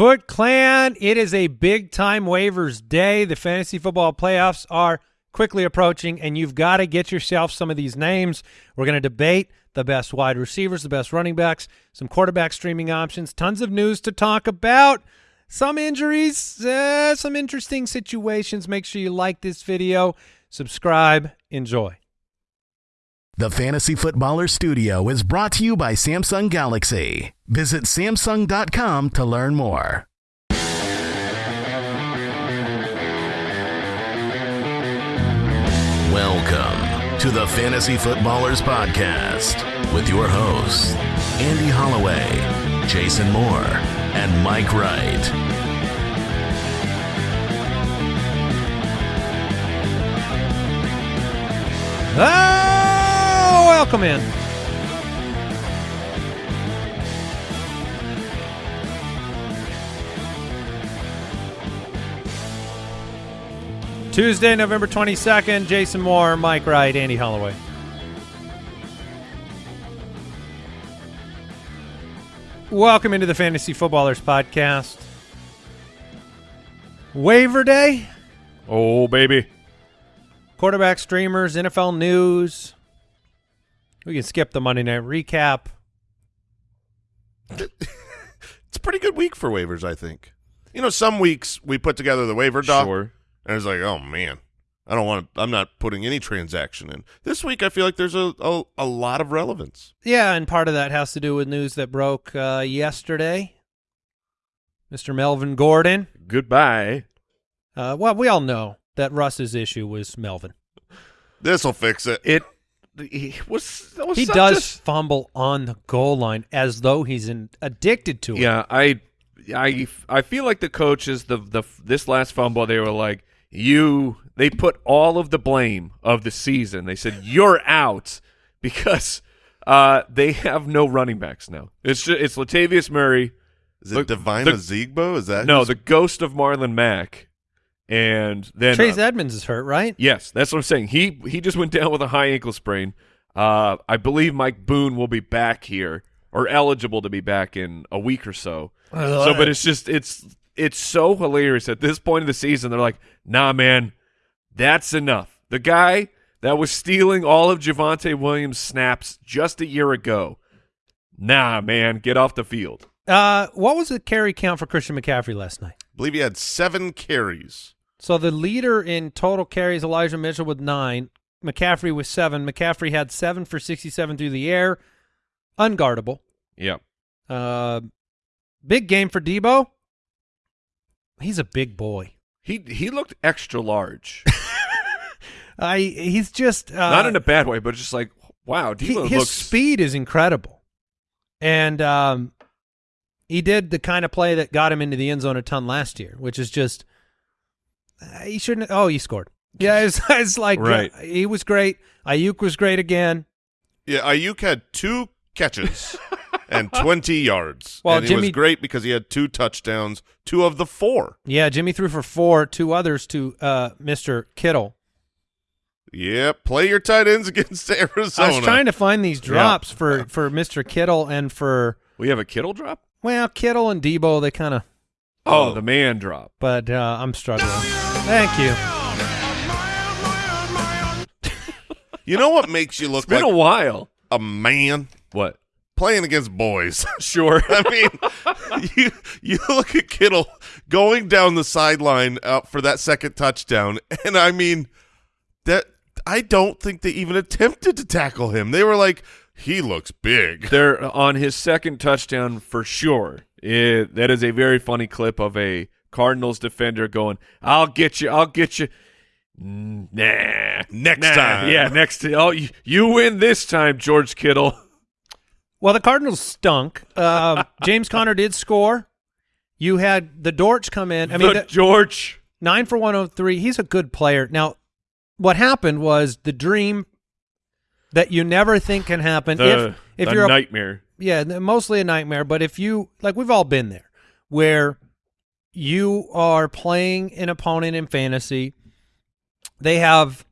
Foot Clan, it is a big time waivers day. The fantasy football playoffs are quickly approaching, and you've got to get yourself some of these names. We're going to debate the best wide receivers, the best running backs, some quarterback streaming options, tons of news to talk about, some injuries, uh, some interesting situations. Make sure you like this video, subscribe, enjoy. The Fantasy Footballer Studio is brought to you by Samsung Galaxy. Visit Samsung.com to learn more. Welcome to the Fantasy Footballers Podcast with your hosts, Andy Holloway, Jason Moore, and Mike Wright. Ah! Oh, welcome in. Tuesday, November 22nd, Jason Moore, Mike Wright, Andy Holloway. Welcome into the Fantasy Footballers Podcast. Waiver Day, Oh, baby. quarterback streamers, NFL news. We can skip the Monday night recap. It's a pretty good week for waivers, I think. You know, some weeks we put together the waiver doc, Sure. and it's like, oh man, I don't want. to I'm not putting any transaction in. This week, I feel like there's a a, a lot of relevance. Yeah, and part of that has to do with news that broke uh, yesterday. Mr. Melvin Gordon. Goodbye. Uh, well, we all know that Russ's issue was Melvin. This will fix it. It he was, that was He such does a- fumble on the goal line as though he's in, addicted to it. yeah, I I I feel like the coaches the the this last fumble they were like you they put all of the blame of the season. They said you're out because uh they have no running backs now. It's just, it's Latavius Murray, Is it Look, Devine the- Ozigbo? Is that no, who's- the ghost of Marlon Mack and then Chase uh, Edmonds is hurt, right? Yes, that's what I'm saying. He he just went down with a high ankle sprain. Uh, I believe Mike Boone will be back here or eligible to be back in a week or so. So, but it's just it's it's so hilarious at this point of the season. They're like, nah, man, that's enough. The guy that was stealing all of Javonte Williams' snaps just a year ago. Nah, man, get off the field. Uh, what was the carry count for Christian McCaffrey last night? I believe he had seven carries. So the leader in total carries, Elijah Mitchell with nine, McCaffrey with seven. McCaffrey had seven for 67 through the air, unguardable. Yeah. Uh, big game for Debo. He's a big boy. He he looked extra large. I he's just uh, Not in a bad way, but just like, wow, he- Debo his looks speed is incredible, and um, he did the kind of play that got him into the end zone a ton last year, which is just he shouldn't. Oh, he scored. Yeah, it's, it's like Right. uh, he was great. Aiyuk was great again. Yeah, Aiyuk had two catches and 20 yards. Well, and he Jimmy- was great because he had two touchdowns, two of the four. Yeah, Jimmy threw for four, two others to uh, Mr. Kittle. Yeah, play your tight ends against Arizona. I was trying to find these drops for for Mr. Kittle and for We have a Kittle drop. well Kittle and Debo. They kind of, Oh, Oh. the man drop. but uh, I'm struggling. Thank you. You know what makes you look It's been like a while. a man? What? Playing against boys. Sure. I mean, you you look at Kittle going down the sideline uh, for that second touchdown, and I mean that I don't think they even attempted to tackle him. They were like, "He looks big." They're on his second touchdown for sure. It, that is a very funny clip of a Cardinals defender going, "I'll get you. I'll get you." Nah. Next Nah. time. Yeah, next time. Oh, you, you win this time, George Kittle. Well, the Cardinals stunk. Uh, James Conner did score. You had the Dortch come in. I mean, the the- George. nine for 103. He's a good player. Now, what happened was the dream that you never think can happen. The, if if the you're a, nightmare. yeah, mostly a nightmare. But if you like, we've all been there, where you are playing an opponent in fantasy, they have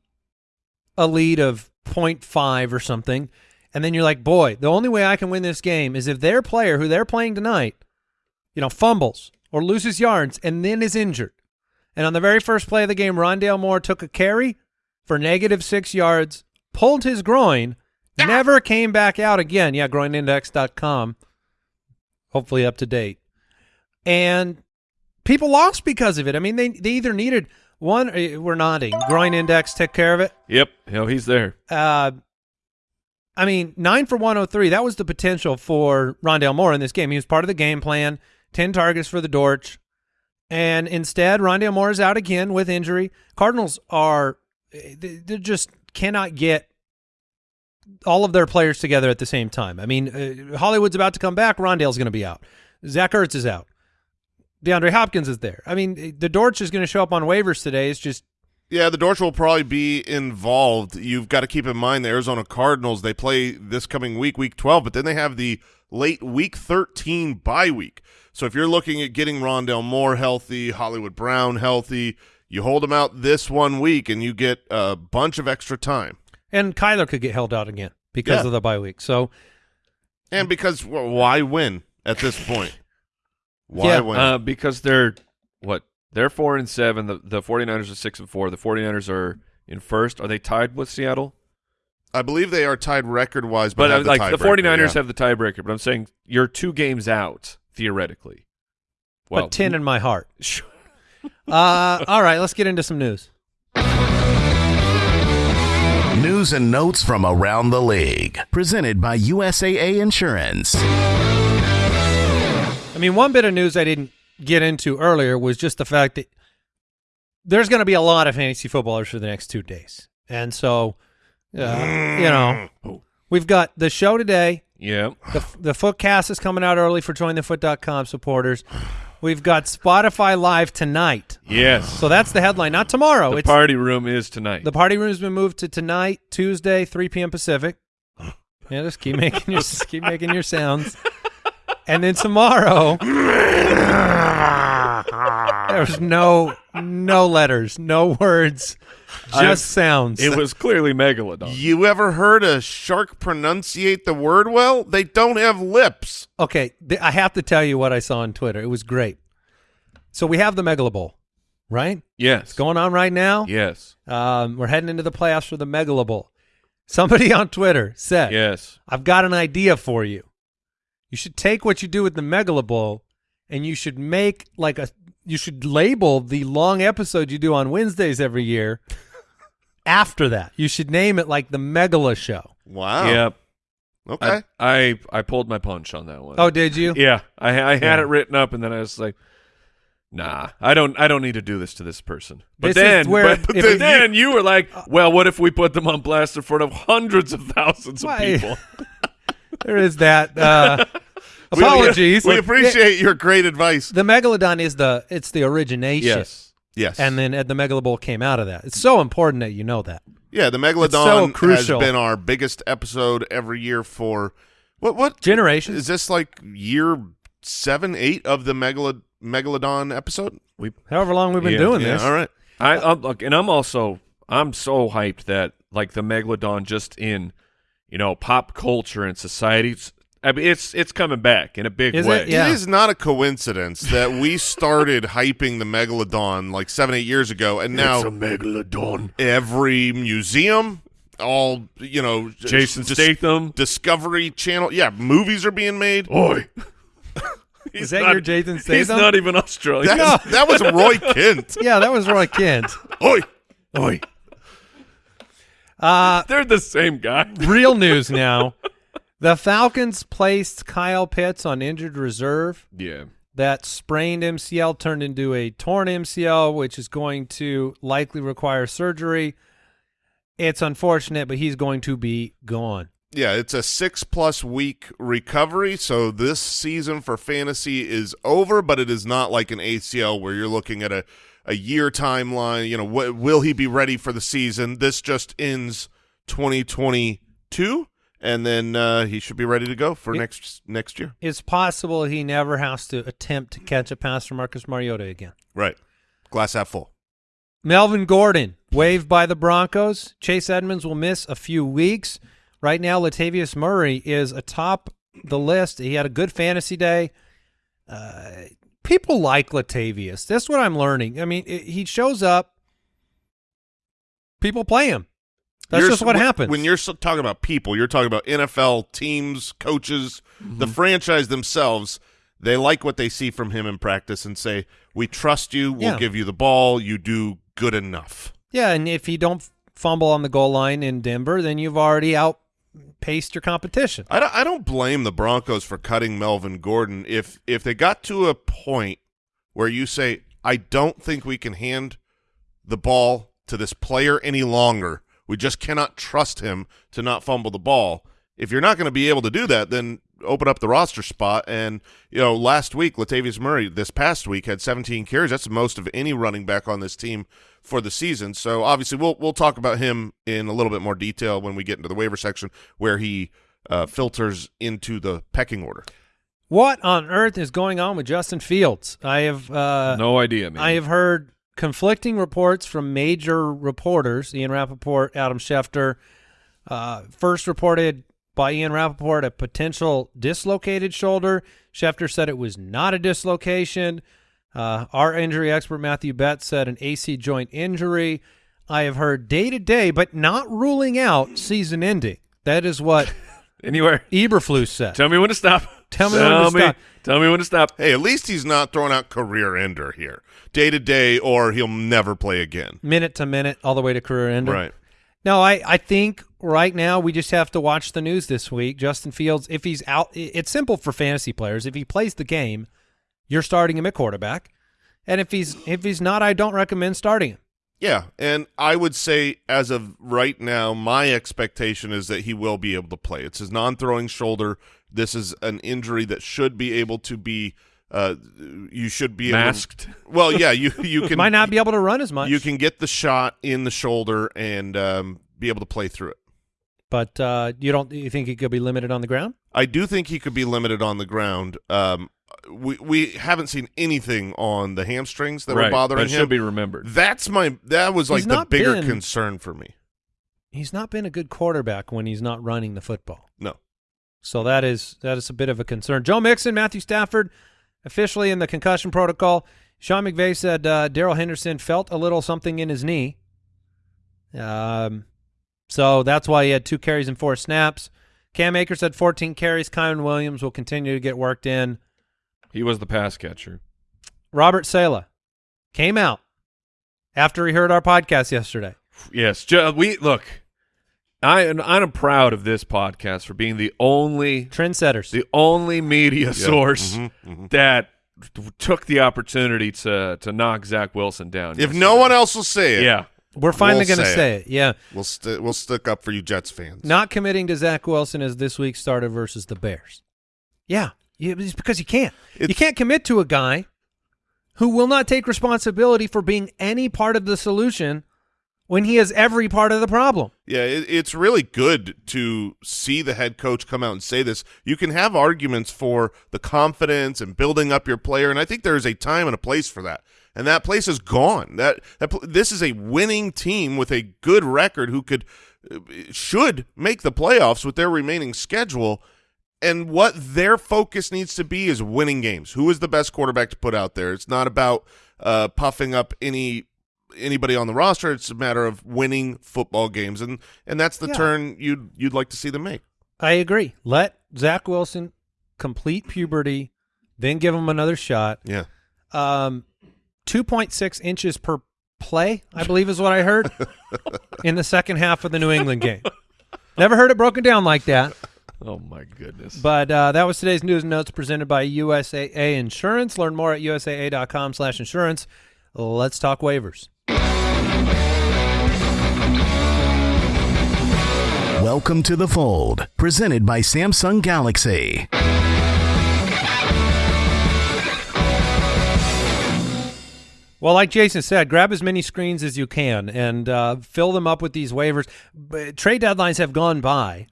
a lead of 0.5 or something, and then you're like, boy, the only way I can win this game is if their player, who they're playing tonight, you know, fumbles or loses yards and then is injured. And on the very first play of the game, Rondale Moore took a carry for negative six yards, pulled his groin, never came back out again. Yeah, groinindex.com. Hopefully up to date. And people lost because of it. I mean, they, they either needed one, uh, we're nodding. Groin Index took care of it. Yep. Hell, he's there. Uh, I mean, nine for 103. That was the potential for Rondale Moore in this game. He was part of the game plan. 10 targets for the Dortch. And instead, Rondale Moore is out again with injury. Cardinals are, they they just cannot get all of their players together at the same time. I mean, uh, Hollywood's about to come back. Rondale's going to be out. Zach Ertz is out. DeAndre Hopkins is there. I mean, the Dortch is going to show up on waivers today. It's just Yeah, the Dortch will probably be involved. You've got to keep in mind the Arizona Cardinals, they play this coming week, week 12, but then they have the late week 13 bye week. So if you're looking at getting Rondale Moore healthy, Hollywood Brown healthy, you hold them out this one week and you get a bunch of extra time. and Kyler could get held out again because Yeah. of the bye week. So And because well, why win at this point? Why Yeah, win? Uh, because they're what? They're four and seven. The the 49ers are six and four. The 49ers are in first. Are they tied with Seattle? I believe they are tied record-wise, but, But, have the like the tiebreaker, 49ers yeah. have the tiebreaker. But I'm saying you're two games out theoretically. Well, but 10 in my heart. Sure. Uh, all right, let's get into some news. News and notes from around the league. Presented by USAA Insurance. I mean, one bit of news I didn't get into earlier was just the fact that there's going to be a lot of fantasy footballers for the next two days. And so, uh, you know, we've got the show today. Yeah. The, the Footcast is coming out early for jointhefoot.com supporters. We've got Spotify Live tonight. Yes. So that's the headline. Not tomorrow. the it's party room is tonight. The party room's been moved to tonight, Tuesday, 3 p.m. Pacific. Yeah, just keep making your just keep making your sounds. And then tomorrow, there's no no letters, no words, just I- sounds. it was clearly Megalodon. You ever heard a shark pronunciate the word well? They don't have lips. okay, th- I have to tell you what I saw on Twitter. It was great. So we have the Megala Bowl, right? Yes. It's going on right now. Yes. Um, we're heading into the playoffs for the Megala Bowl. Somebody on Twitter said, Yes. I've got an idea for you. You should take what you do with the Megala Bowl and you should make like a you should label the long episode you do on Wednesdays every year after that. You should name it like the Megala Show. Wow. Yep. Okay. I, I I pulled my punch on that one. Oh, did you? Yeah, I I had Yeah. it written up, and then I was like, "Nah, I don't I don't need to do this to this person." But This then, where- but, if but you- then you were like, uh, "Well, what if we put them on blast in front of hundreds of thousands of Why- people?" There is that. Uh, apologies. We, appreciate your great advice. the Megalodon is the it's the origination. yes, Yes. And then the Megala Bowl came out of that. It's so important that you know that. yeah, the so Megalodon has been our biggest episode every year for what what Generations. is this like year seven, eight of the Megalo- Megalodon episode? We However long we've been Yeah, doing Yeah, this. all right. I I'm, look, and I'm also I'm so hyped that like the megalodon just in you know pop culture and society. it's- I mean, it's it's coming back in a big Is way. it? Yeah. It is not a coincidence that we started hyping the Megalodon like seven, eight years ago, and now a megalodon. every museum, all you know, j- Jason dis- Statham. Discovery Channel, yeah, movies are being made. Oi. Is that your Jason Statham? He's not even Australian. That, that was Roy Kent. Yeah, that was Roy Kent. Oi, Oi. Uh, They're the same guy. real news now. The Falcons placed Kyle Pitts on injured reserve. Yeah. That sprained MCL turned into a torn MCL, which is going to likely require surgery. It's unfortunate, but he's going to be gone. Yeah, it's a six plus week recovery. So this season for fantasy is over, but it is not like an ACL where you're looking at a, a year timeline. You know, wh- will he be ready for the season? This just ends 2022, and then uh, he should be ready to go for It- next next year. It's possible he never has to attempt to catch a pass from Marcus Mariota again. Right. Glass half full. Melvin Gordon, waived by the Broncos. Chase Edmonds will miss a few weeks. Right now, Latavius Murray is atop the list. He had a good fantasy day. Uh, people like Latavius. That's what I'm learning. I mean, it, he shows up. People play him. That's You're- just what when- happens. When you're talking about people, you're talking about NFL teams, coaches, the Mm-hmm. franchise themselves. They like what they see from him in practice and say, "We trust you. We'll Yeah. give you the ball. You do good enough." yeah, and if you don't fumble on the goal line in Denver, then you've already outpaced your competition. I don't, I don't blame the Broncos for cutting Melvin Gordon. If if they got to a point where you say, "I don't think we can hand the ball to this player any longer. We just cannot trust him to not fumble the ball." If you're not going to be able to do that, then open up the roster spot. And you know, last week Latavius Murray, this past week, had 17 carries. That's the most of any running back on this team for the season. So obviously, we'll we'll talk about him in a little bit more detail when we get into the waiver section, where he uh, filters into the pecking order. What on earth is going on with Justin Fields? I have uh, no idea, man. I have heard conflicting reports from major reporters, Ian Rapoport, Adam Schefter. Uh, first reported by Ian Rapoport a potential dislocated shoulder. Schefter said it was not a dislocation. Uh, our injury expert, Matthew Betts, said an AC joint injury. I have heard day to day, but not ruling out season ending. That is what Anywhere. Eberflus said. Tell me when to stop. Tell me when to me, stop. Tell me when to stop. Hey, at least he's not throwing out career ender here, day to day, or he'll never play again. minute to minute, all the way to career ender. Right. No, I, I think right now we just have to watch the news this week. Justin Fields, if he's out, it's simple for fantasy players. If he plays the game, you're starting him at quarterback, and if he's if he's not, I don't recommend starting him. Yeah, and I would say as of right now, my expectation is that he will be able to play. It's his non-throwing shoulder. This is an injury that should be able to be. Uh, you should be able to- Masked. well, yeah, you you can Might not be able to run as much. you can get the shot in the shoulder and um, be able to play through it. But uh, you don't. You think he could be limited on the ground? I do think he could be limited on the ground. Um, we we haven't seen anything on the hamstrings that were bothering That him. should be remembered. That's my that was like He's the bigger been- concern for me. He's not been a good quarterback when he's not running the football. No. So that is that is a bit of a concern. Joe Mixon, Matthew Stafford, officially in the concussion protocol. Sean McVay said uh, Darrell Henderson felt a little something in his knee. Um, so that's why he had two carries and four snaps. Cam Akers had 14 carries. Kyren Williams will continue to get worked in. He was the pass catcher. Robert Saleh came out after he heard our podcast yesterday. Yes, we look. I and I'm proud of this podcast for being the only Trendsetters. the only media source Mhm, mhm. that took the opportunity to to knock Zach Wilson down. If yesterday. no one else will say it, yeah, We're finally We'll going to say it. Yeah. we'll st- we'll stick up for you Jets fans. Not committing to Zach Wilson as this week's starter versus the Bears. Yeah, it's because you can't. you can't commit to a guy who will not take responsibility for being any part of the solution when he is every part of the problem. Yeah, it, it's really good to see the head coach come out and say this. You can have arguments for the confidence and building up your player, and I think there is a time and a place for that. And that place is gone. That, that this is a winning team with a good record who could should make the playoffs with their remaining schedule. And what their focus needs to be is winning games. Who is the best quarterback to put out there? It's not about uh, puffing up any anybody on the roster. It's a matter of winning football games, and and that's the Yeah. turn you'd you'd like to see them make. I agree. Let Zach Wilson complete puberty, then give him another shot. Yeah, Um, 2.6 inches per play, I believe is what I heard in the second half of the New England game. Never heard it broken down like that. Oh my goodness. But uh, that was today's news and notes presented by USAA Insurance. Learn more at usaa.com slash insurance. Let's talk waivers. Welcome to the fold, presented by Samsung Galaxy. Well, like Jason said, grab as many screens as you can and uh, fill them up with these waivers. But trade deadlines have gone by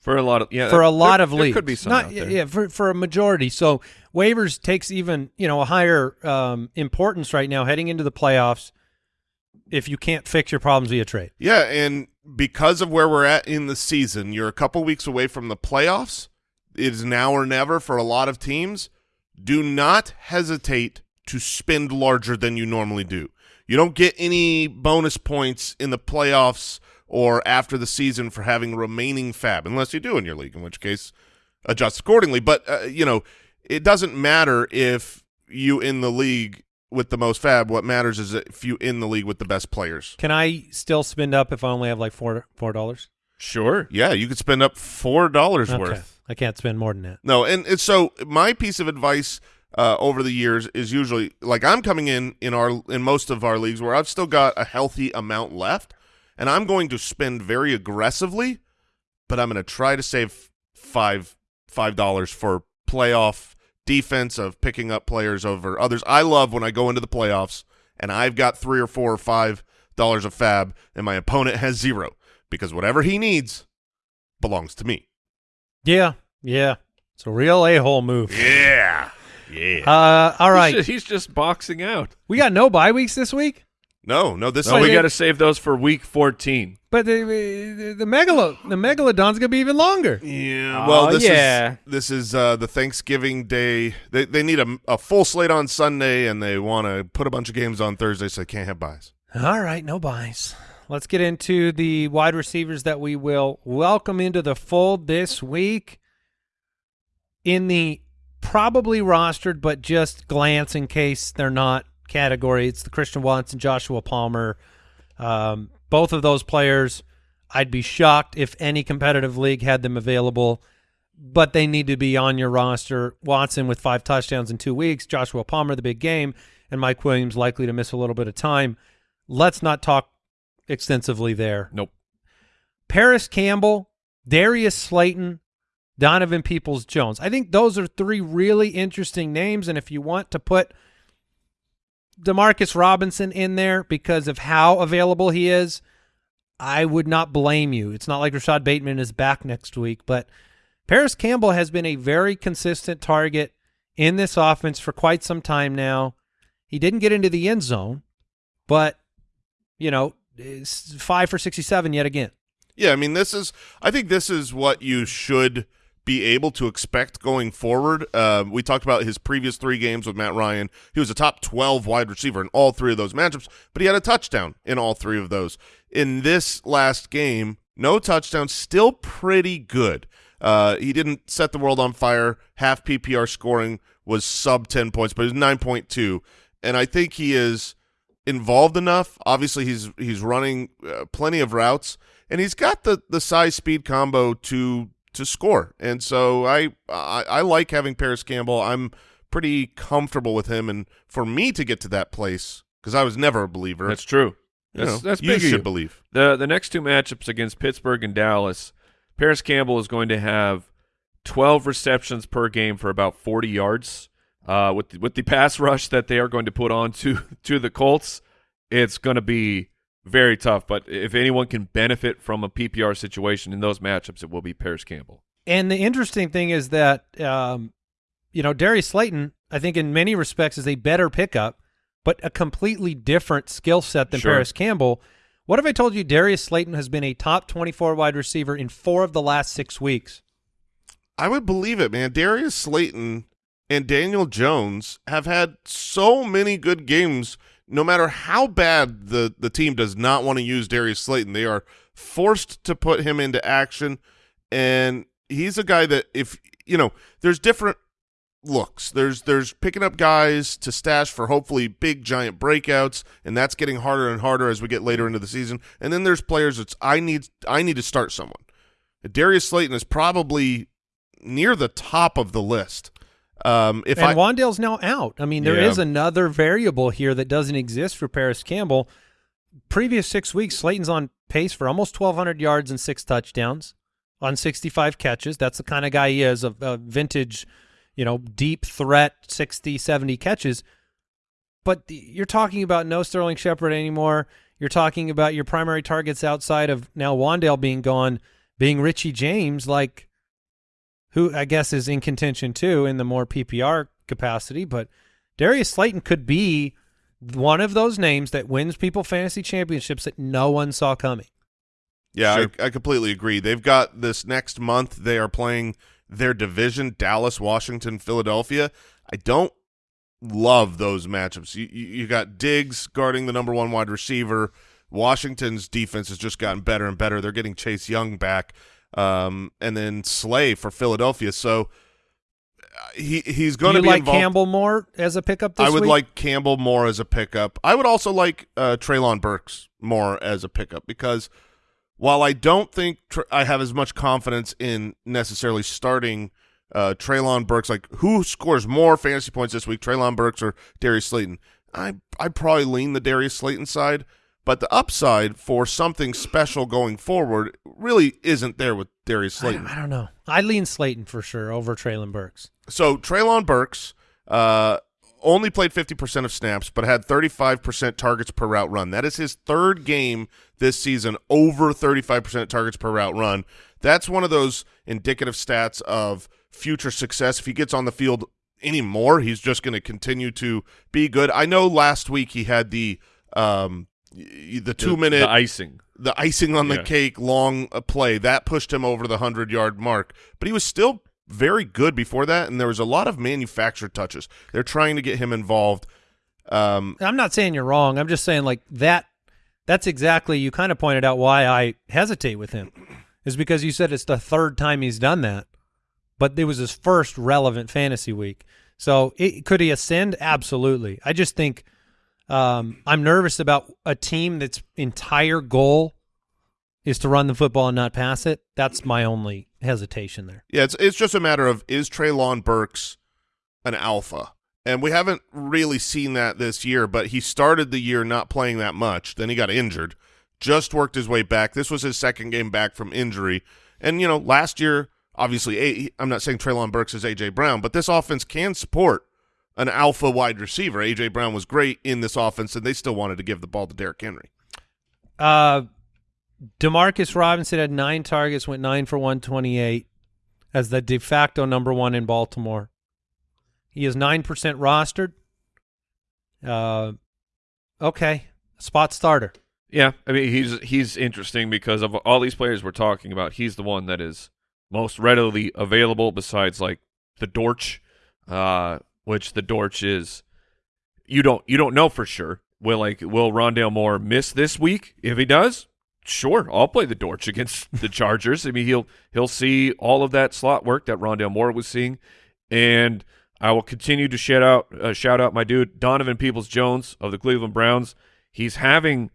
for a lot of yeah, for a there- lot of there leagues. could be some Not. Yeah, for, for a majority. So waivers takes even you know a higher um, importance right now heading into the playoffs. If you can't fix your problems via trade, yeah, and because of where we're at in the season, you're a couple weeks away from the playoffs. It is now or never for a lot of teams. do not hesitate to spend larger than you normally do. You don't get any bonus points in the playoffs or after the season for having remaining fab, unless you do in your league, in which case adjust accordingly. But, uh, you know, it doesn't matter if you in the league with the most fab. What matters is if you in the league with the best players. Can I still spend up if I only have like four four dollars? Sure. Yeah, you could spend up four dollars Okay. worth. I can't spend more than that. No, and, and so my piece of advice uh, over the years is usually like I'm coming in in our in most of our leagues where I've still got a healthy amount left, and I'm going to spend very aggressively, but I'm going to try to save five five dollars for playoff defense of picking up players over others. I love when I go into the playoffs and I've got three or four or five dollars of fab, and my opponent has zero because whatever he needs belongs to me. Yeah, yeah. It's a real a hole move. Yeah, yeah. Uh, all He's just, he's just boxing out. We got no bye weeks this week, No, no, this So is we got to save those for week 14. but the the, the megalo the megalodon's gonna be even longer. Yeah. Oh, Well, this yeah. is this is uh, the Thanksgiving Day. They they need a, a full slate on Sunday, and they want to put a bunch of games on Thursday, so they can't have buys. All right, no buys. Let's get into the wide receivers that we will welcome into the fold this week. In the probably rostered, but just glance in case they're not category, it's the Christian Watson, Joshua Palmer. Um, both of those players, I'd be shocked if any competitive league had them available, but they need to be on your roster. Watson with five touchdowns in two weeks, Joshua Palmer, the big game, and Mike Williams likely to miss a little bit of time. Let's not talk extensively there. Nope. Parris Campbell, Darius Slayton, Donovan Peoples Jones. I think those are three really interesting names. And if you want to put Demarcus Robinson in there because of how available he is, I would not blame you. It's not like Rashod Bateman is back next week, but Parris Campbell has been a very consistent target in this offense for quite some time now. He didn't get into the end zone, but you know, five for 67 yet again. Yeah, I mean, this is. I think this is what you should be able to expect going forward. Uh, we talked about his previous three games with Matt Ryan. He was a top twelve wide receiver in all three of those matchups, but he had a touchdown in all three of those. In this last game, no touchdown, still pretty good. Uh, he didn't set the world on fire. Half PPR scoring was sub ten points, but it was nine point two, and I think he is involved enough. Obviously, he's he's running uh, plenty of routes, and he's got the the size speed combo to to score. And so I I, I like having Parris Campbell. I'm pretty comfortable with him, and for me to get to that place because I was never a believer. That's true. you That's, know, that's you big of should you. believe. The the next two matchups against Pittsburgh and Dallas, Parris Campbell is going to have 12 receptions per game for about 40 yards. Uh, with the, with the pass rush that they are going to put on to to the Colts, it's going to be very tough. But if anyone can benefit from a PPR situation in those matchups, it will be Parris Campbell. And the interesting thing is that, um, you know, Darius Slayton, I think in many respects is a better pickup, but a completely different skill set than Sure. Parris Campbell. What if I told you Darius Slayton has been a top 24 wide receiver in four of the last six weeks? I would believe it, man. Darius Slayton and Daniel Jones have had so many good games. No matter how bad the the team does not want to use Darius Slayton, they are forced to put him into action. And he's a guy that if you know, there's different looks. There's there's picking up guys to stash for hopefully big giant breakouts, and that's getting harder and harder as we get later into the season. And then there's players that's I need I need to start someone. Darius Slayton is probably near the top of the list. Um, if and I Wan'Dale's now out. I mean, there is Yeah. another variable here that doesn't exist for Parris Campbell. Previous six weeks, Slayton's on pace for almost 1,200 yards and six touchdowns on 65 catches. That's the kind of guy he is, a, a vintage, you know, deep threat, 60, 70 catches. But the, you're talking about no Sterling Shepard anymore. You're talking about your primary targets outside of now Wan'Dale being gone, being Richie James, like who I guess is in contention too in the more PPR capacity. But Darius Slayton could be one of those names that wins people fantasy championships that no one saw coming. Yeah, Sure. I, I completely agree. They've got this next month. They are playing their division: Dallas, Washington, Philadelphia. I don't love those matchups. You, you, you got Diggs guarding the number one wide receiver. Washington's defense has just gotten better and better. They're getting Chase Young back, um, and then Slay for Philadelphia. So uh, he he's going to be like involved. Campbell more as a pickup this I would week? like Campbell more as a pickup. I would also like uh, Treylon Burks more as a pickup because while I don't think tr I have as much confidence in necessarily starting uh, Treylon Burks, like who scores more fantasy points this week, Treylon Burks or Darius Slayton? I I probably lean the Darius Slayton side, but the upside for something special going forward really isn't there with Darius Slayton. I don't know. I lean Slayton for sure over Treylon Burks. So Treylon Burks uh, only played 50% of snaps, but had 35% targets per route run. That is his third game this season over 35% targets per route run. That's one of those indicative stats of future success. If he gets on the field anymore, he's just going to continue to be good. I know last week he had the um, the two The- minute the icing. the icing on the Yeah. cake long uh, play that pushed him over the 100 yard mark but he was still very good before that and there was a lot of manufactured touches they're trying to get him involved um, I'm not saying you're wrong. I'm just saying like that. That's exactly you kind of pointed out why I hesitate with him, is because you said it's the third time he's done that, but it was his first relevant fantasy week. So it, could he ascend? Absolutely. I just think um, I'm nervous about a team that's entire goal is to run the football and not pass it. That's my only hesitation there. yeah it's, it's just a matter of is Treylon Burks an alpha? And we haven't really seen that this year but he started the year not playing that much. Then he got injured. Just worked his way back. This was his second game back from injury. And you know last year obviously I'm not saying Treylon Burks is AJ Brown but this offense can support an alpha wide receiver. AJ Brown was great in this offense, and they still wanted to give the ball to Derrick Henry. Uh, Demarcus Robinson had nine targets, went nine for 128 as the de facto number one in Baltimore. He is 9% rostered. Uh, okay. Spot starter. Yeah, I mean he's he's interesting because of all these players we're talking about, he's the one that is most readily available. Besides, like the Dortch. uh, which the Dortch is, you don't you don't know for sure. Will like will Rondale Moore miss this week? If he does, sure, I'll play the Dortch against the Chargers. I mean he'll he'll see all of that slot work that Rondale Moore was seeing, and I will continue to shout out uh, shout out my dude Donovan Peoples Jones of the Cleveland Browns. He's having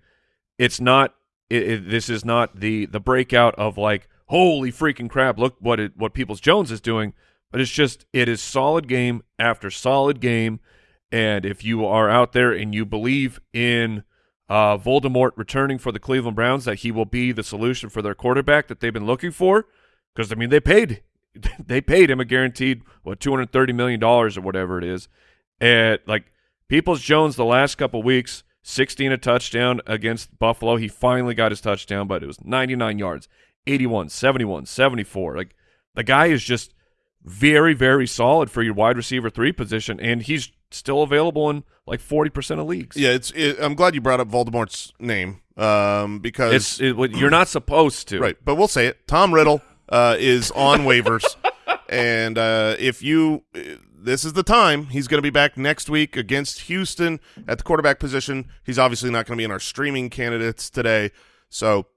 it's not it, it, this is not the the breakout of like holy freaking crap look what it what Peoples Jones is doing but it's just it is solid game after solid game and if you are out there and you believe in uh, Voldemort returning for the Cleveland Browns that he will be the solution for their quarterback that they've been looking for because I mean they paid they paid him a guaranteed what 230 million dollars or whatever it is and like Peoples Jones the last couple weeks 16 a touchdown against Buffalo. He finally got his touchdown, but it was 99 yards, 81, 71, 74. Like the guy is just very, very solid for your wide receiver three position, and he's still available in like 40% of leagues. Yeah, it's. It, I'm glad you brought up Voldemort's name um, because It's it, what- you're not supposed to. right, but we'll say it. Tom Riddle uh, is on waivers, and uh, if you, this is the time. He's going to be back next week against Houston at the quarterback position. He's obviously not going to be in our streaming candidates today, so.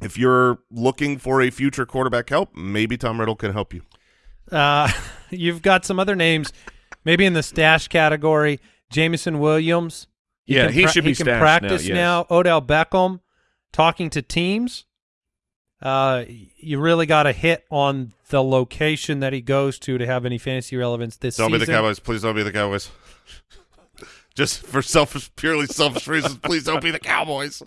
If you're looking for a future quarterback help, maybe Tom Riddle can help you. Uh, you've got some other names, maybe in the stash category. Jameson Williams. Yeah, he should be he can stashed now, practice yes. now. Odell Beckham talking to teams. Uh, you really got to hit on the location that he goes to to have any fantasy relevance this season. Don't be the Cowboys. Please don't be the Cowboys. Just for selfish, purely selfish reasons, please don't be the Cowboys.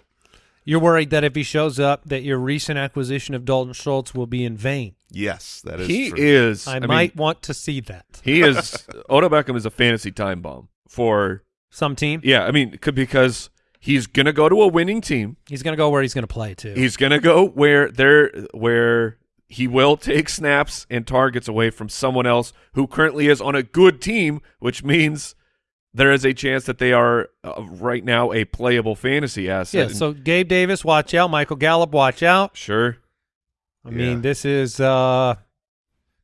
You're worried that if he shows up, that your recent acquisition of Dalton Schultz will be in vain. Yes, that is He true. is. I, I, might Mean, want to see that. he is. Odell Beckham is a fantasy time bomb for. Some team, Yeah, I mean, because he's gonna go to a winning team. he's going to go where he's going to play too. He's gonna go where there where he will take snaps and targets away from someone else who currently is on a good team, which means there is a chance that they are uh, right now a playable fantasy asset. yeah. So Gabe Davis, watch out. Michael Gallup, watch out. sure, I mean, this is uh,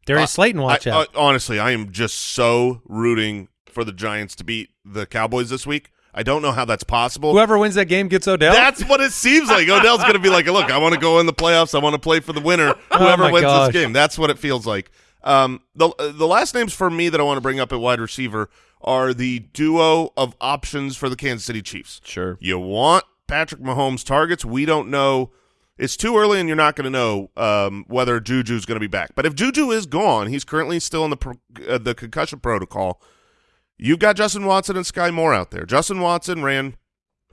Darius Uh, Slayton, watch I- out. uh, honestly, I am just so rooting for the Giants to beat the Cowboys this week. I don't know how that's possible. Whoever wins that game gets Odell. That's what it seems like. Odell's going to be like, look, I want to go in the playoffs. I want to play for the winner. Whoever Oh wins gosh. this game. That's what it feels like. Um, the the last names for me that I want to bring up at wide receiver are the duo of options for the Kansas City Chiefs. Sure. You want Patrick Mahomes targets. We don't know. It's too early, and you're not going to know um, whether Juju's going to be back. But if Juju is gone, he's currently still in the pro- uh, the concussion protocol. You've got Justin Watson and Sky Moore out there. Justin Watson ran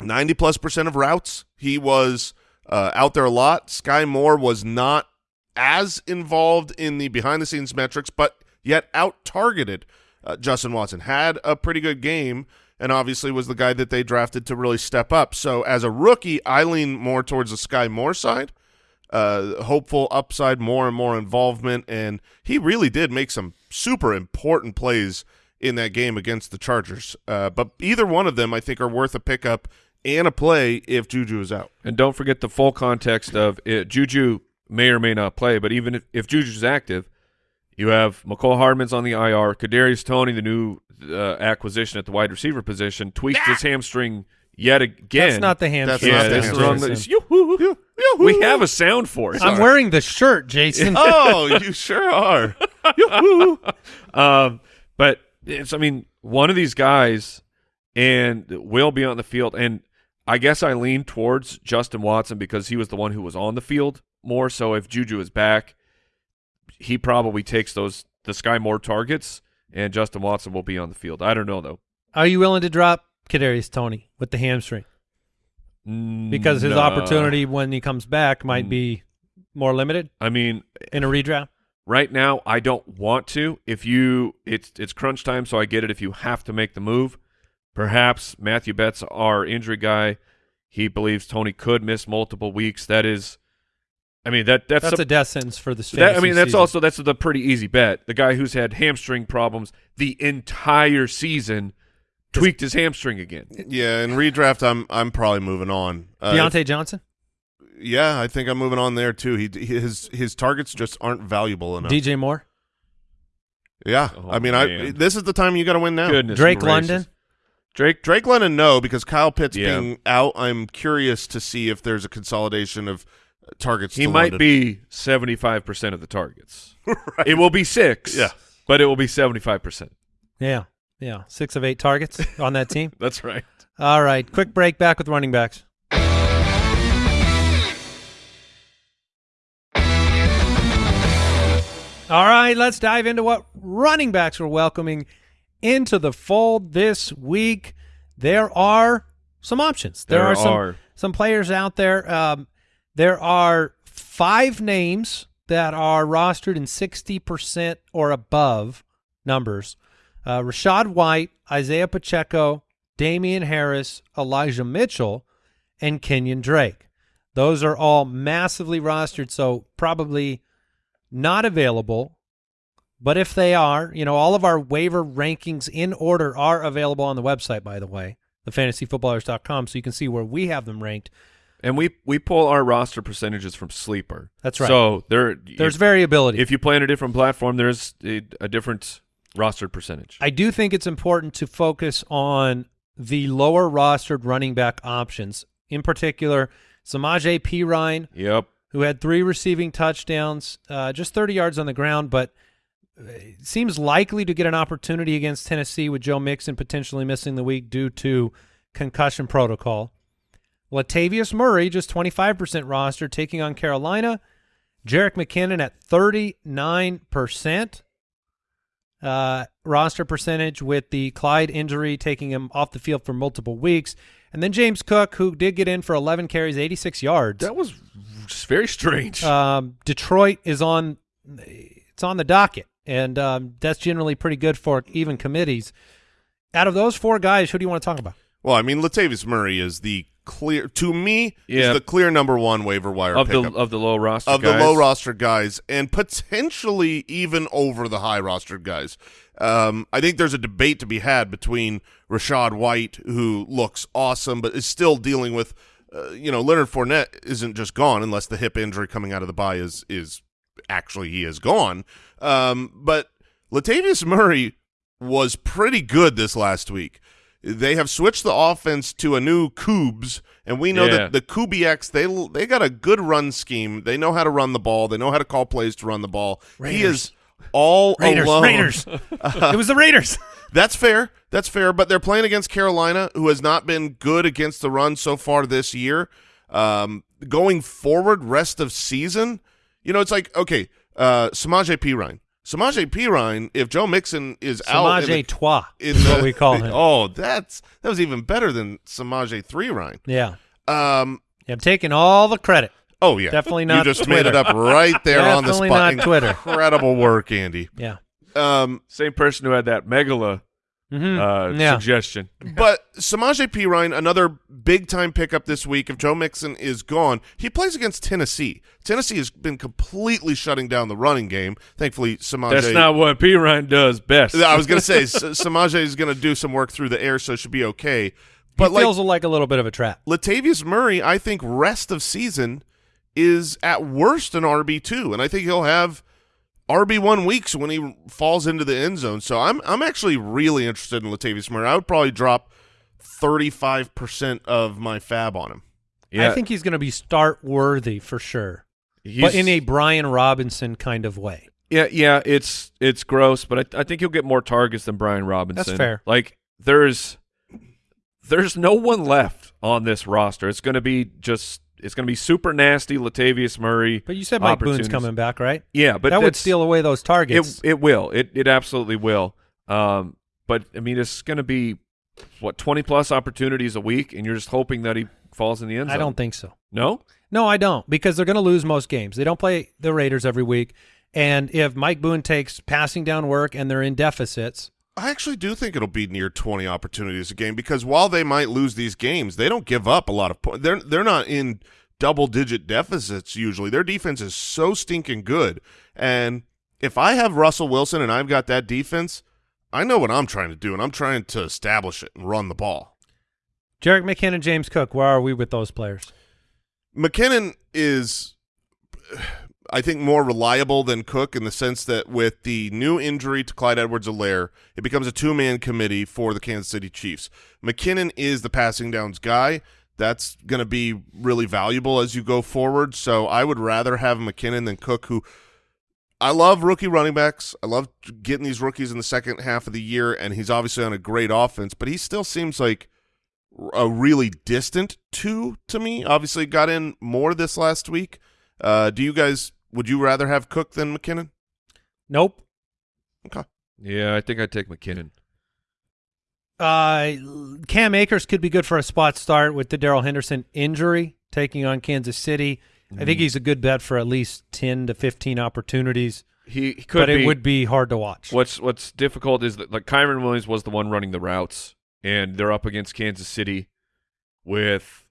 90 plus percent of routes. He was uh, out there a lot. Sky Moore was not as involved in the behind the scenes metrics, but yet out targeted uh, Justin Watson. Had a pretty good game and obviously was the guy that they drafted to really step up. So as a rookie, I lean more towards the Sky Moore side. Uh, hopeful upside, more and more involvement, and he really did make some super important plays in that game against the Chargers. Uh, but either one of them, I think, are worth a pickup and a play if Juju is out. And don't forget the full context of it. Juju may or may not play, but even if, if Juju's active, you have Mecole Hardman's on the IR. Kadarius Toney, the new uh, acquisition at the wide receiver position, tweaked his hamstring yet again. That's not the That's hamstring. yeah, not the that's hamstring. wrong. Jason. Yoo-hoo. We have a sound for it. I'm wearing the shirt, Jason. oh, you sure are. um, but it's, I mean, one of these guys and will be on the field. And I guess I lean towards Justin Watson because he was the one who was on the field more. So if Juju is back, he probably takes those the Sky Moore targets, and Justin Watson will be on the field. I don't know though Are you willing to drop Kadarius Toney with the hamstring because his No. opportunity when he comes back might Mm. be more limited I mean, in a redraft? right now I don't want to. If you, it's it's crunch time, so I get it. If you have to make the move, perhaps Matthew Betts, our injury guy, he believes Toney could miss multiple weeks. That is, I mean that that's, That's a, a death sentence for this. that, I mean that's season. also that's the pretty easy bet. The guy who's had hamstring problems the entire season tweaked his hamstring again. Yeah, in redraft, I'm I'm probably moving on. Uh, Diontae Johnson, yeah, I think I'm moving on there too. He his his targets just aren't valuable enough. DJ Moore, yeah, Oh, I mean, I this is the time you got to win now. Goodness Drake gracious. London. Drake Drake London, no, because Kyle Pitts Yeah. being out, I'm curious to see if there's a consolidation of targets. He to might London. be seventy five percent of the targets. right. It will be six. Yeah. but it will be seventy five percent. Yeah, yeah, six of eight targets on that team. That's right. All right, quick break. Back with running backs. All right, let's dive into what running backs we're welcoming into the fold this week. There are some options. There, There are some are. some players out there. Um, there are five names that are rostered in sixty percent or above numbers. Uh, Rachaad White, Isaiah Pacheco, Damien Harris, Elijah Mitchell, and Kenyan Drake. Those are all massively rostered, so probably not available. But if they are, you know, all of our waiver rankings in order are available on the website, by the way, thefantasyfootballers.com, so you can see where we have them ranked. And we we pull our roster percentages from Sleeper. That's right. So there, There's if, variability. if you play on a different platform, there's a, a different rostered percentage. I do think it's important to focus on the lower rostered running back options. In particular, Samaje Perine, yep. who had three receiving touchdowns, uh, just 30 yards on the ground, but uh, seems likely to get an opportunity against Tennessee with Joe Mixon potentially missing the week due to concussion protocol. Latavius Murray, just 25% roster, taking on Carolina. Jerick McKinnon at 39% uh, roster percentage with the Clyde injury taking him off the field for multiple weeks. And then James Cook, who did get in for 11 carries, 86 yards. That was very strange. Um, Detroit is on it's on the docket, and um, that's generally pretty good for even committees. Out of those four guys, who do you want to talk about? Well, I mean, Latavius Murray is the clear to me Yeah. is the clear number one waiver wire of the of the low roster of guys. the low roster guys, and potentially even over the high rostered guys. Um, I think there's a debate to be had between Rachaad White, who looks awesome but is still dealing with, uh, you know, Leonard Fournette isn't just gone unless the hip injury coming out of the bye is is actually he is gone. Um, but Latavius Murray was pretty good this last week. They have switched the offense to a new Coobs, and we know Yeah. that the Kubiaks they they got a good run scheme. They know how to run the ball. They know how to call plays to run the ball. He is all Raiders, alone. Raiders. it was the Raiders. That's fair. That's fair. But they're playing against Carolina, who has not been good against the run so far this year. Um, going forward, rest of season, you know, it's like okay, uh, Samaje Perine. Samaje Perine, if Joe Mixon is out, in Samaj Trois is what we call him. Oh, that's that was even better than Samaje Three Ryan. Yeah. Um, I'm taking all the credit. oh yeah, Definitely not You just Twitter. made it up right there on the Definitely spot. not Twitter. Incredible work, Andy. Yeah. Um, Same person who had that megala Mhm. uh, yeah. suggestion. But Samaje Perine, another big time pickup this week. If Joe Mixon is gone, he plays against Tennessee. Tennessee has been completely shutting down the running game. Thankfully, Samaje. That's not what P. Ryan does best. I was going to say S- Samaje is going to do some work through the air, so it should be okay. But He like feels like a little bit of a trap. Latavius Murray, I think rest of season is at worst an RB two, and I think he'll have RB one weeks when he falls into the end zone. So I'm I'm actually really interested in Latavius Murray. I would probably drop thirty five percent of my fab on him. yeah, I think he's going to be start worthy for sure, he's, but in a Brian Robinson kind of way. yeah, yeah. It's it's gross, but I, I think he'll get more targets than Brian Robinson. That's fair. Like there's there's no one left on this roster. It's going to be just it's going to be super nasty. Latavius Murray. But you said Mike Boone's coming back, right? Yeah, but that would steal away those targets. It it will. It it absolutely will. Um, but I mean, it's going to be what twenty plus opportunities a week, and you're just hoping that he falls in the end zone. I don't think so. No. No, I don't because they're going to lose most games. They don't play the Raiders every week. And if Mike Boone takes passing down work and they're in deficits, I actually do think it'll be near 20 opportunities a game because while they might lose these games, they don't give up a lot of points. They're they're not in double digit deficits usually. Their defense is so stinking good. And if I have Russell Wilson and I've got that defense, I know what I'm trying to do and I'm trying to establish it and run the ball. Jerick McKinnon, James Cook, where are we with those players? McKinnon is I think more reliable than Cook in the sense that with the new injury to Clyde Edwards-Helaire, it becomes a two-man committee for the Kansas City Chiefs. McKinnon is the passing downs guy. That's going to be really valuable as you go forward. So I would rather have McKinnon than Cook, who I love rookie running backs. I love getting these rookies in the second half of the year, and he's obviously on a great offense, but he still seems like a really distant two to me. Obviously, got in more this last week. Uh, do you guys? Would you rather have Cook than McKinnon? Nope. Okay. Yeah, I think I'd take McKinnon. Uh, Cam Akers could be good for a spot start with the Darrell Henderson injury taking on Kansas City. I Mm-hmm. think he's a good bet for at least 10 to 15 opportunities, He, he could but be. it would be hard to watch. What's What's difficult is that like Kyren Williams was the one running the routes, and they're up against Kansas City with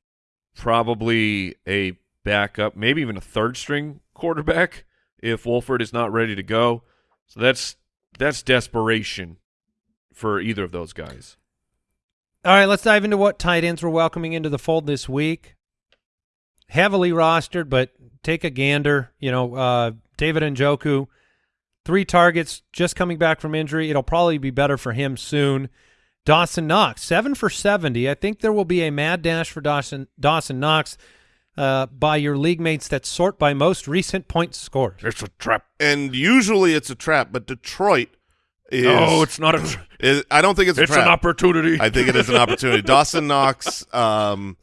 probably a backup, maybe even a third string quarterback if Wolford is not ready to go. So that's that's desperation for either of those guys. All right, let's dive into what tight ends we're welcoming into the fold this week. Heavily rostered, but take a gander. You know, uh, David Njoku, three targets, just coming back from injury. It'll probably be better for him soon. Dawson Knox, seven for 70. I think there will be a mad dash for Dawson, Dawson Knox uh, by your league mates that sort by most recent points scored. It's a trap. And usually it's a trap, but Detroit is. No, it's not a. Tra- is- I don't think it's a it's trap. an opportunity. I think it is an opportunity. Dawson Knox. Um,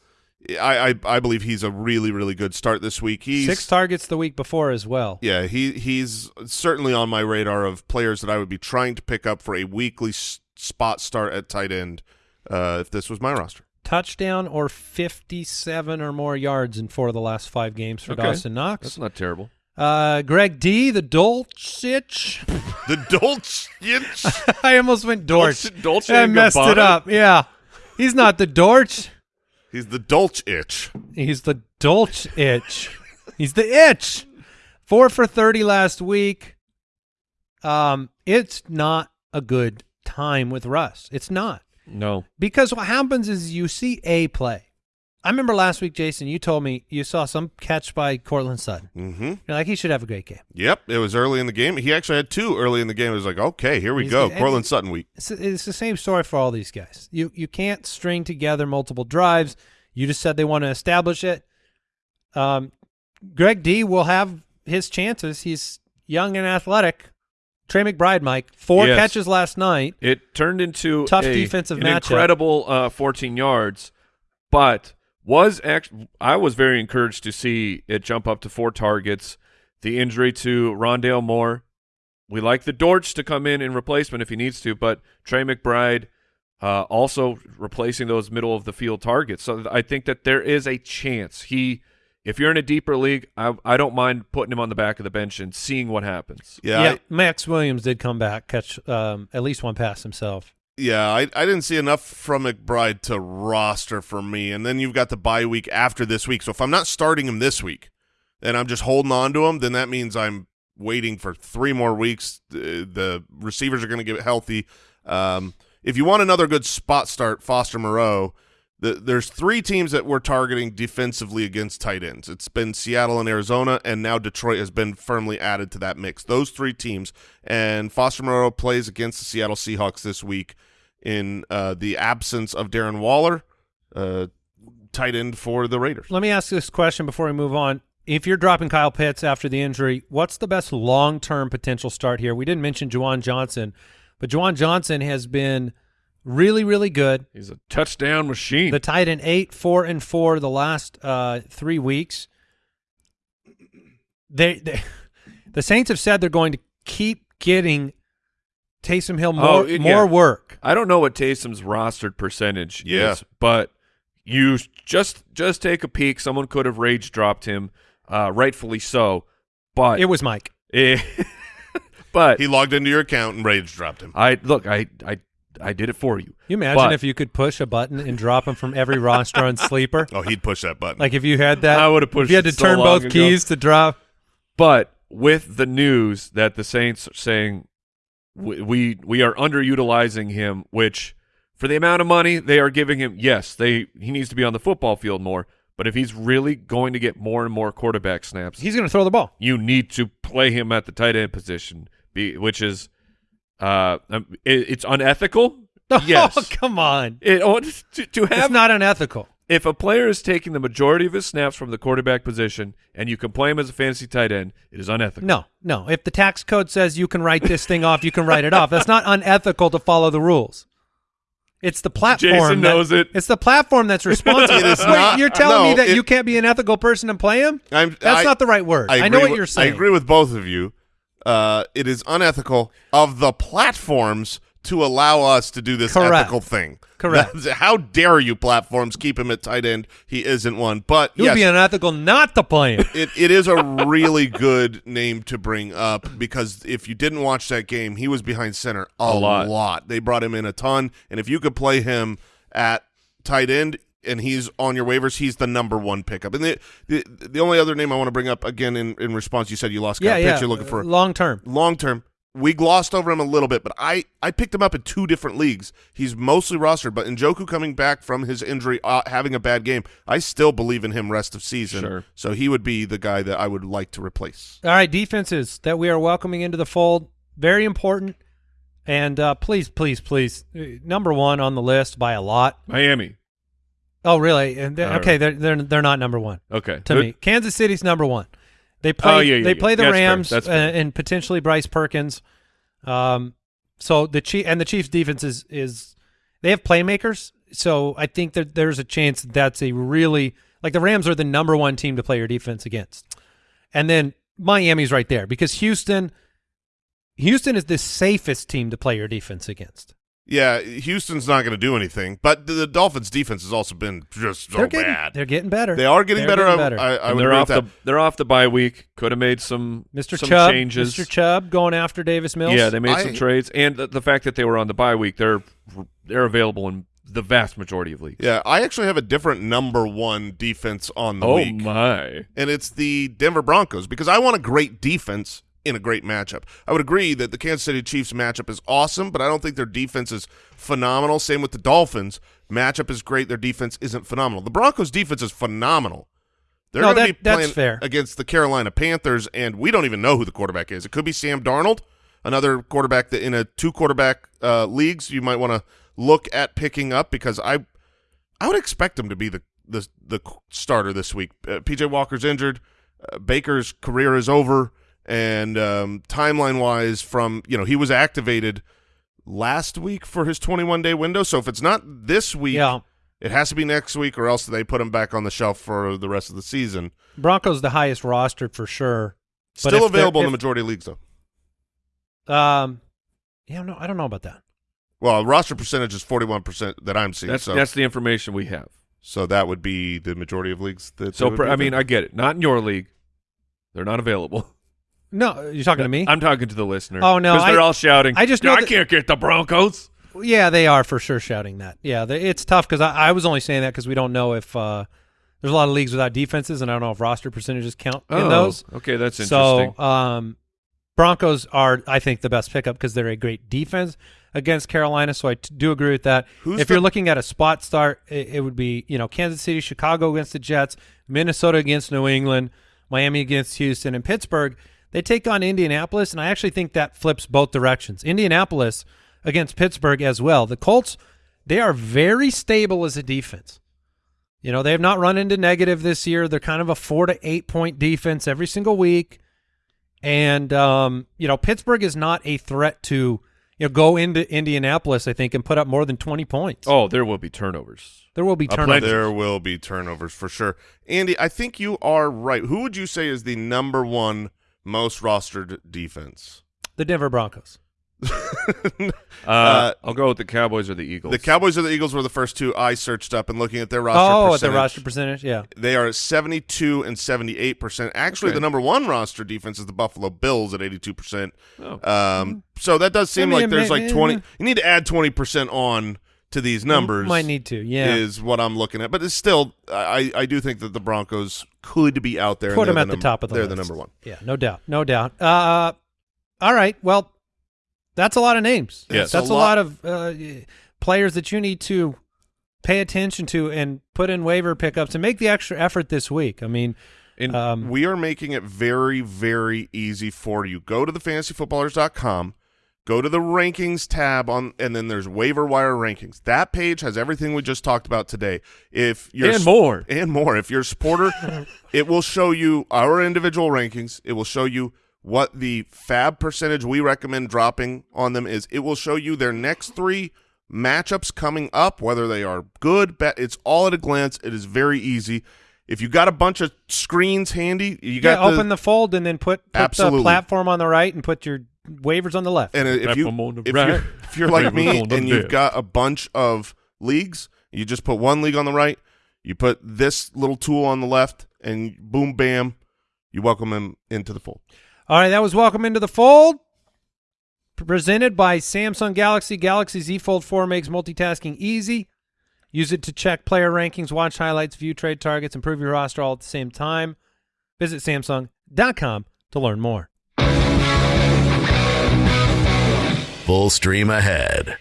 I, I I believe he's a really really good start this week. He's Six targets the week before as well. Yeah, he he's certainly on my radar of players that I would be trying to pick up for a weekly s- spot start at tight end uh, if this was my roster. Touchdown or 57 or more yards in four of the last five games for Okay. Dawson Knox. That's not terrible. Uh, Greg D, the Dulcich. The Dolce. I almost went Dortch. Dolce- Dolce I messed it up. Yeah. He's not the Dortch. He's the Dolce itch. He's the Dolch itch. He's the itch. Four for 30 last week. Um, it's not a good time with Russ. It's not. No. Because what happens is you see a play I remember last week, Jason, you told me you saw some catch by Courtland Sutton. Mm-hmm. You're like, he should have a great game. Yep, it was early in the game. He actually had two early in the game. It was like, okay, here we He's go, good. Courtland Sutton week. It's, it's the same story for all these guys. You you can't string together multiple drives. You just said they want to establish it. Um, Greg D will have his chances. He's young and athletic. Trey McBride, Mike, four Yes. catches last night. It turned into Tough a- defensive an matchup. incredible uh, 14 yards, but was actually I was very encouraged to see it jump up to four targets. The injury to Rondale Moore, we like the Dortch to come in in replacement if he needs to, but Trey McBride uh, also replacing those middle of the field targets. So I think that there is a chance he. If you're in a deeper league, I, I don't mind putting him on the back of the bench and seeing what happens. Yeah, yeah, I, Maxx Williams did come back, catch um, at least one pass himself. yeah. I, I didn't see enough from McBride to roster for me. And then you've got the bye week after this week. So if I'm not starting him this week, and I'm just holding on to him, then that means I'm waiting for three more weeks. The, the receivers are going to get healthy. Um, if you want another good spot start, Foster Moreau. The, there's three teams that we're targeting defensively against tight ends. It's been Seattle and Arizona, and now Detroit has been firmly added to that mix. Those three teams, and Foster Moreau plays against the Seattle Seahawks this week in uh, the absence of Darren Waller, uh, tight end for the Raiders. Let me ask this question before we move on. If you're dropping Kyle Pitts after the injury, what's the best long-term potential start here? We didn't mention Juwan Johnson, but Juwan Johnson has been really, really good. He's a touchdown machine. The tight end eight, four, and four the last uh, three weeks. They, they, the Saints have said they're going to keep getting Taysom Hill more Oh, it- more yeah. work. I don't know what Taysom's rostered percentage Yeah. is, but you just just take a peek. Someone could have rage dropped him, uh, rightfully so. But It was Mike. eh, but He logged into your account and rage dropped him. I look, I I I did it for you. You imagine But- if you could push a button and drop him from every roster on sleeper. Oh, he'd push that button. Like if you had that, I would've pushed If you had to so turn both ago. keys to drop. But with the news that the Saints are saying we we, we are underutilizing him, which for the amount of money they are giving him, yes, they he needs to be on the football field more. But if he's really going to get more and more quarterback snaps, He's going to throw the ball. you need to play him at the tight end position, be, which is uh, um, it, it's unethical. Yes, Oh, come on. it, oh, to, to have It's not unethical. if a player is taking the majority of his snaps from the quarterback position and you can play him as a fantasy tight end, it is unethical. No, no. If the tax code says you can write this thing off, you can write it off. That's not unethical to follow the rules. It's the platform. Jason that- knows it. It's the platform that's responsible. It is Wait, not- you're telling me that it- you can't be an ethical person and play him? I'm, That's I- not the right word. I, agree know what with- you're saying. I agree with both of you. Uh, it is unethical of the platforms to allow us to do this Correct. ethical thing. Correct. That's- how dare you platforms keep him at tight end? He isn't one. But It would yes, be unethical not to play him. it, it is a really good name to bring up because if you didn't watch that game, he was behind center a, A lot. They brought him in a ton, and if you could play him at tight end and he's on your waivers, he's the number one pickup. And the the, the only other name I want to bring up again in, in response, you said you lost yeah, Kyle yeah. Pitts. You're looking for long term. long term. We glossed over him a little bit, but I, I picked him up in two different leagues. He's mostly rostered, but Njoku coming back from his injury, uh, having a bad game, I still believe in him rest of season. Sure. So he would be the guy that I would like to replace. All right, defenses that we are welcoming into the fold, very important. And uh, please, please, please, uh, number one on the list by a lot. Miami. Oh, really? And they're- okay, they're they're they're not number one Okay. to me. Kansas City's number one. They play. Oh, yeah, yeah, they yeah. play the That's fair. Rams That's uh, fair. and potentially Bryce Perkins. Um, so the chief and the Chiefs' defense is is they have playmakers. So I think that there's a chance that that's a really like the Rams are the number one team to play your defense against, and then Miami's right there because Houston. Houston is the safest team to play your defense against. Yeah, Houston's not going to do anything, but the, the Dolphins' defense has also been just so they're getting bad. they're getting better. They are getting They're better. getting better. I, I And would they're agree off with the that. they're off the bye week. Could have made some Mr. some Chubb, changes. Mr. Chubb going after Davis Mills. Yeah, they made some trades, and the, the fact that they were on the bye week, they're they're available in the vast majority of leagues. Yeah, I actually have a different number one defense on the Oh week. my! and it's the Denver Broncos because I want a great defense in a great matchup. I would agree that the Kansas City Chiefs matchup is awesome, but I don't think their defense is phenomenal. Same with the Dolphins. Matchup is great. Their defense isn't phenomenal. The Broncos' defense is phenomenal. They're No, going to that- be playing fair. against the Carolina Panthers, and we don't even know who the quarterback is. It could be Sam Darnold, another quarterback that in a two quarterback uh, leagues you might want to look at picking up because I I would expect him to be the the the starter this week. Uh, PJ Walker's injured. Uh, Baker's career is over, and um, timeline wise, from you know he was activated last week for his 21 day window. So if it's not this week, Yeah. it has to be next week, or else they put him back on the shelf for the rest of the season. Broncos the highest rostered for sure. But Still if available in the majority of leagues though. Um, yeah, no, I don't know about that. Well, roster percentage is 41 percent that I'm seeing. That's so that's the information we have. so that would be the majority of leagues. That So they would per, be I mean, there. I get it. Not in your league. They're not available. No, you're talking to me. I'm talking to the listener. Oh, no, 'Cause they're I- all shouting. I just know I that- can't get the Broncos. Yeah, they are for sure shouting that. Yeah, they, it's tough because I, I was only saying that because we don't know if uh, there's a lot of leagues without defenses, and I don't know if roster percentages count in those. Oh, okay, that's interesting. So, um, Broncos are, I think, the best pickup because they're a great defense against Carolina. So I do agree with that. Who's if the- you're looking at a spot start, it, it would be you know Kansas City, Chicago against the Jets, Minnesota against New England, Miami against Houston, and Pittsburgh. They take on Indianapolis, and I actually think that flips both directions. Indianapolis against Pittsburgh as well. The Colts, they are very stable as a defense. You know, they have not run into negative this year. They're kind of a four to eight point defense every single week. And um, you know, Pittsburgh is not a threat to you know go into Indianapolis, I think, and put up more than twenty points. oh, there will be turnovers. there will be turnovers. There will be turnovers for sure. Andy, I think you are right. Who would you say is the number one most rostered defense? The Denver Broncos. Uh, Uh, I'll go with the Cowboys or the Eagles. The Cowboys or the Eagles were the first two I searched up and looking at their roster oh, at percentage. the roster percentage, yeah. They are at 72 and 78%. Actually, Okay. the number one roster defense is the Buffalo Bills at 82%. Oh. Um, so that does seem I mean, like there's ma- like 20. You need to add 20% on to these numbers. Might need to, yeah. Is what I'm looking at. But it's still, I, I do think that the Broncos could be out there. Put they're them at the num- top of the They're list. the number one. Yeah, no doubt, no doubt. Uh, all right, well, that's a lot of names. Yes. that's A a lot- lot of uh, players that you need to pay attention to and put in waiver pickups and make the extra effort this week. I mean, In- um, We are making it very, very easy for you. Go to thefantasyfootballers.com, go to the rankings tab on, and then there's waiver wire rankings. That page has everything we just talked about today. If you're and more. and more. If you're a supporter, it will show you our individual rankings. It will show you what the fab percentage we recommend dropping on them is. It will show you their next three matchups coming up, whether they are good, bad. It's all at a glance. It is very easy. If you got a bunch of screens handy, you yeah, got open the fold and then put, put the platform on the right and put your waivers on the left. And if you Platform on the if right, you're, if you're like me platform on the and you've got a bunch of leagues, you just put one league on the right, you put this little tool on the left, and boom, bam, you welcome them into the fold. All right, that was Welcome Into the Fold. Presented by Samsung Galaxy. Galaxy Z Fold 4 makes multitasking easy. Use it to check player rankings, watch highlights, view trade targets, improve your roster all at the same time. Visit Samsung.com to learn more. Full stream ahead.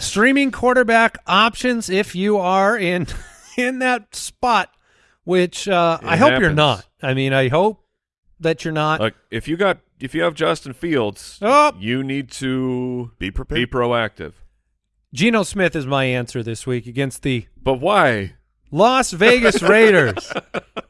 Streaming quarterback options if you are in in that spot, which uh, I hope you're not. I mean, I hope that you're not. Like if you got if you have Justin Fields, Oh. you need to Be prepared. be proactive. Geno Smith is my answer this week against the But why? Las Vegas Raiders.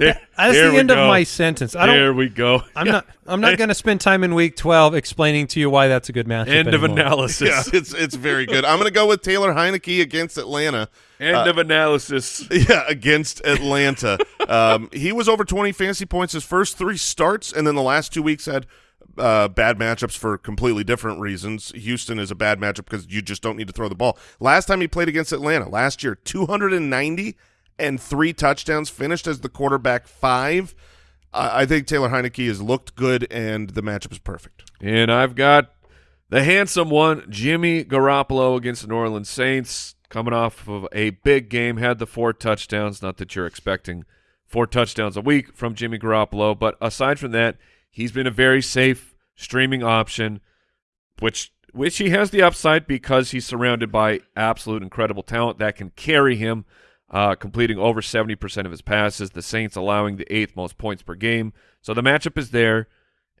There, That's there the we end of my sentence. I there don't. we go. I'm not. I'm not going to spend time in Week 12 explaining to you why that's a good matchup. End of analysis. yeah, it's it's very good. I'm going to go with Taylor Heinicke against Atlanta. End Uh, of analysis. Yeah, against Atlanta. um, he was over 20 fantasy points his first three starts, and then the last two weeks had uh, bad matchups for completely different reasons. Houston is a bad matchup because you just don't need to throw the ball. Last time he played against Atlanta, last year, 290 and three touchdowns, finished as the quarterback five. I I think Taylor Heinicke has looked good, and the matchup is perfect. And I've got the handsome one, Jimmy Garoppolo against the New Orleans Saints, coming off of a big game, had the four touchdowns. Not that you're expecting four touchdowns a week from Jimmy Garoppolo. But aside from that, he's been a very safe streaming option, which which he has the upside because he's surrounded by absolute incredible talent that can carry him, uh, completing over 70% of his passes. The Saints allowing the eighth most points per game. So the matchup is there.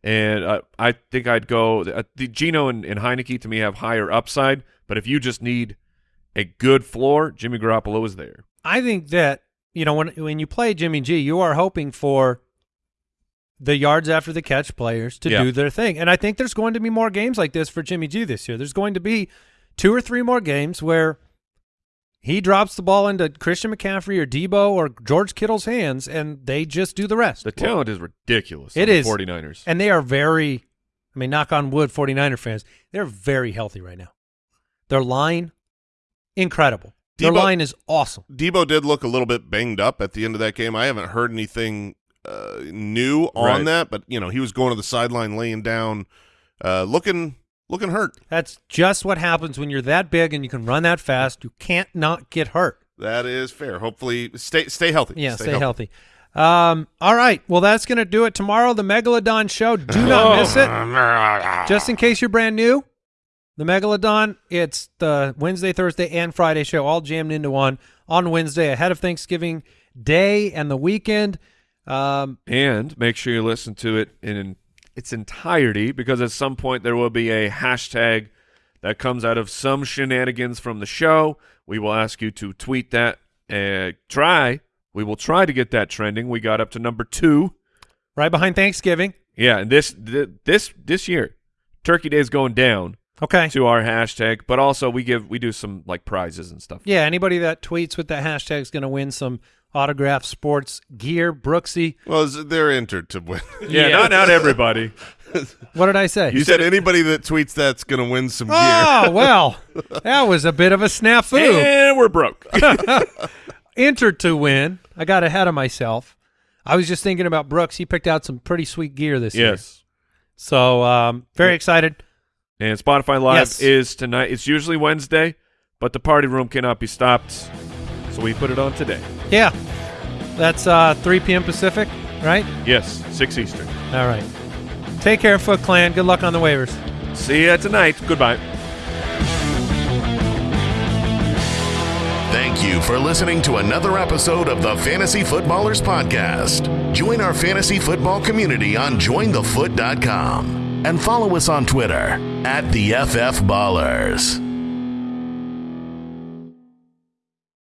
And uh, I think I'd go uh, the Geno and, and Heinicke to me have higher upside, but if you just need a good floor, Jimmy Garoppolo is there. I think that you know when when you play Jimmy G, you are hoping for the yards after the catch players to Yeah. do their thing, and I think there's going to be more games like this for Jimmy G this year. There's going to be two or three more games where he drops the ball into Christian McCaffrey or Debo or George Kittle's hands, and they just do the rest. The talent is ridiculous. It is. on the 49ers. and they are very, I mean, knock on wood, 49er fans, they're very healthy right now. Their line, incredible. Their Debo- line is awesome. Debo did look a little bit banged up at the end of that game. I haven't heard anything uh, new on Right. that, but you know he was going to the sideline, laying down, uh, looking looking hurt. That's just what happens when you're that big and you can run that fast. You can't not get hurt. That is fair. Hopefully, stay stay healthy. Yeah, stay, healthy. Um, all right. Well, that's going to do it tomorrow. The Megalodon show. Do Oh. not miss it. Just in case you're brand new, the Megalodon, it's the Wednesday, Thursday, and Friday show all jammed into one on Wednesday ahead of Thanksgiving Day and the weekend. Um, And make sure you listen to it in its entirety because at some point there will be a hashtag that comes out of some shenanigans from the show. We will ask you to tweet that and try. We will try to get that trending. We got up to number two. right behind Thanksgiving. Yeah, and this th- this this year, Turkey Day is going down Okay. to our hashtag, but also we give we do some like prizes and stuff. Yeah, anybody that tweets with that hashtag is going to win some autographed sports gear. Brooksy. Well, they're entered to win. Yeah, Yeah. not not everybody. What did I say? you said anybody that tweets that's going to win some gear. Oh, well, that was a bit of a snafu. and we're broke. Entered to win. I got ahead of myself. I was just thinking about Brooks. He picked out some pretty sweet gear this year. yes. So um, very excited. And Spotify Live Yes. is tonight. It's usually Wednesday, but the party room cannot be stopped, so we put it on today. Yeah. That's uh, 3 p.m. Pacific, right? Yes, six Eastern. All right. Take care, Foot Clan. Good luck on the waivers. See you tonight. Goodbye. Thank you for listening to another episode of the Fantasy Footballers Podcast. Join our fantasy football community on jointhefoot.com and follow us on Twitter at the FF Ballers.